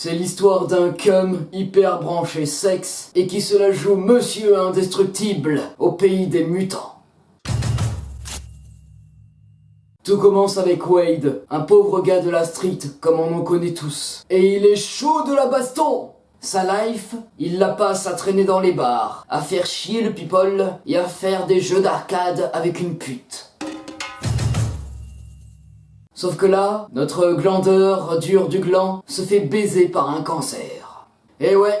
C'est l'histoire d'un cum hyper branché sexe et qui se la joue monsieur indestructible au pays des mutants. Tout commence avec Wade, un pauvre gars de la street, comme on en connaît tous. Et il est chaud de la baston Sa life, il la passe à traîner dans les bars, à faire chier le people et à faire des jeux d'arcade avec une pute. Sauf que là, notre glandeur dur du gland se fait baiser par un cancer. Et ouais,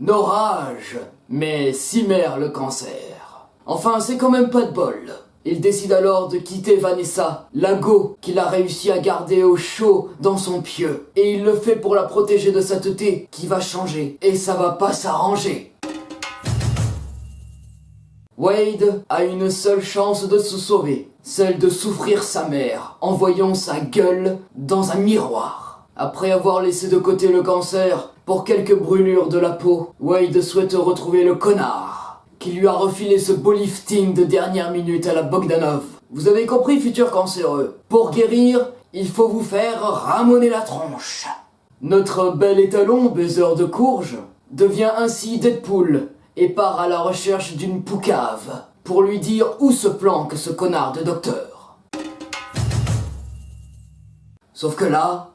nos rages, mais mère le cancer. Enfin, c'est quand même pas de bol. Il décide alors de quitter Vanessa, la go qu'il a réussi à garder au chaud dans son pieu. Et il le fait pour la protéger de sa teuté qui va changer. Et ça va pas s'arranger. Wade a une seule chance de se sauver, celle de souffrir sa mère en voyant sa gueule dans un miroir. Après avoir laissé de côté le cancer, pour quelques brûlures de la peau, Wade souhaite retrouver le connard qui lui a refilé ce beau lifting de dernière minute à la Bogdanov. Vous avez compris, futur cancéreux Pour guérir, il faut vous faire ramoner la tronche. Notre bel étalon, baiser de courge, devient ainsi Deadpool et part à la recherche d'une poucave pour lui dire où se planque ce connard de docteur. Sauf que là,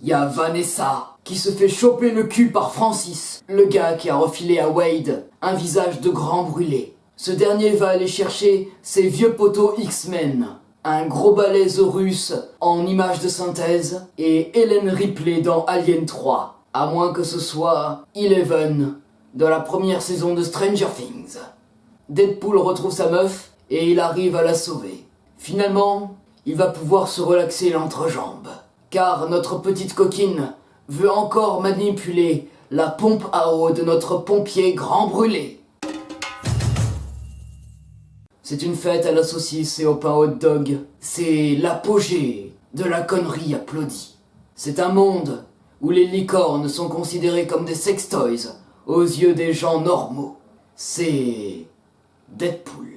il y a Vanessa qui se fait choper le cul par Francis, le gars qui a refilé à Wade un visage de grand brûlé. Ce dernier va aller chercher ses vieux poteaux X-Men, un gros balèze russe en image de synthèse et Helen Ripley dans Alien 3, à moins que ce soit Eleven de la première saison de Stranger Things. Deadpool retrouve sa meuf et il arrive à la sauver. Finalement, il va pouvoir se relaxer l'entrejambe, car notre petite coquine veut encore manipuler la pompe à eau de notre pompier grand brûlé. C'est une fête à la saucisse et au pain hot dog. C'est l'apogée de la connerie applaudie. C'est un monde où les licornes sont considérées comme des sextoys aux yeux des gens normaux. C'est Deadpool.